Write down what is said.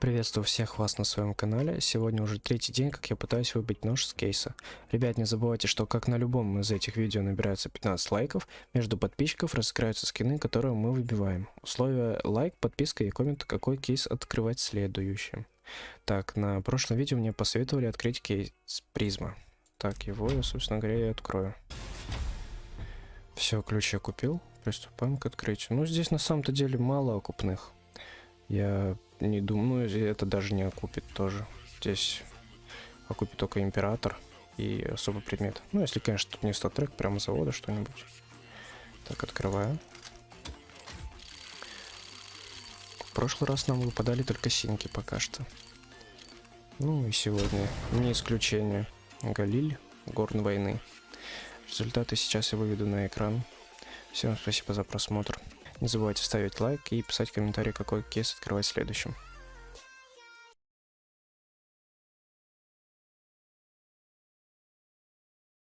Приветствую всех вас на своем канале. Сегодня уже третий день, как я пытаюсь выбить нож с кейса. Ребят, не забывайте, что как на любом из этих видео набирается 15 лайков, между подписчиков разыграются скины, которые мы выбиваем. Условия лайк, подписка и коммент, какой кейс открывать следующим. Так, на прошлом видео мне посоветовали открыть кейс призма. Так, его я, собственно говоря, и открою. Все, ключ я купил. Приступаем к открытию. Ну, здесь на самом-то деле мало окупных. Я не думаю, это даже не окупит тоже. Здесь окупит только император и особый предмет. Ну, если, конечно, тут не статрек, прямо завода что-нибудь. Так, открываю. В прошлый раз нам выпадали только синьки пока что. Ну и сегодня не исключение. Галиль, Горн войны. Результаты сейчас я выведу на экран. Всем спасибо за просмотр. Не забывайте ставить лайк и писать комментарий, какой кейс открывать следующим.